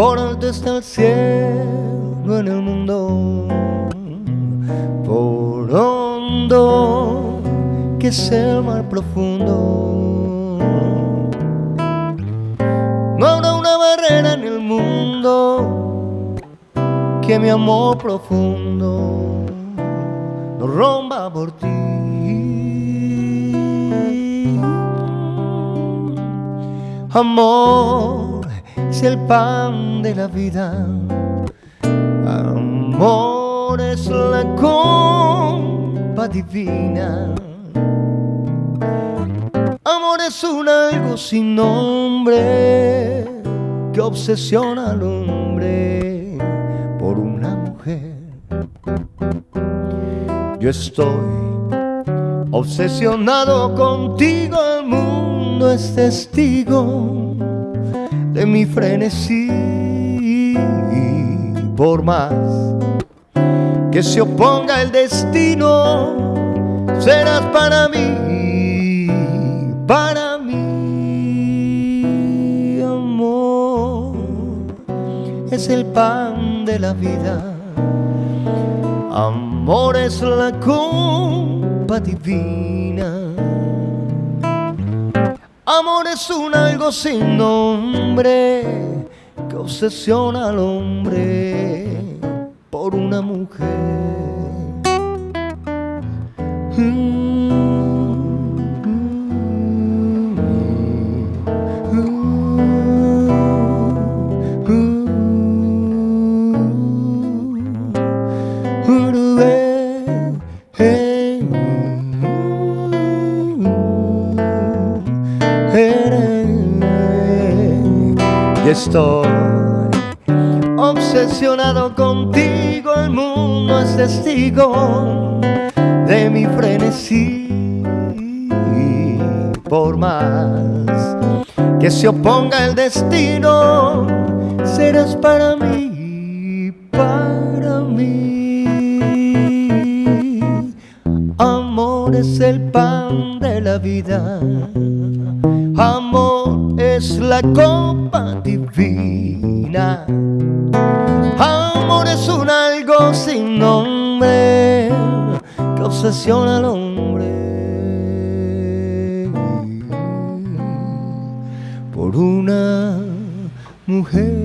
Por alto está el cielo en el mundo, por hondo que es el mar profundo. No habrá una barrera en el mundo que mi amor profundo no rompa por ti. Amor es el pan de la vida. Amor es la copa divina. Amor es un algo sin nombre que obsesiona al hombre por una mujer. Yo estoy obsesionado contigo, el mundo es testigo de mi frenesí. Por más que se oponga el destino, serás para mí, para mí, amor. Es el pan de la vida, amor es la copa divina. Amor es un algo sin nombre que obsesiona al hombre por una mujer. Estoy obsesionado contigo, el mundo es testigo de mi frenesí. Por más que se oponga el destino, serás para mí, para mí. Amor es el pan de la vida, la copa divina. Amor es un algo sin nombre que obsesiona al hombre por una mujer.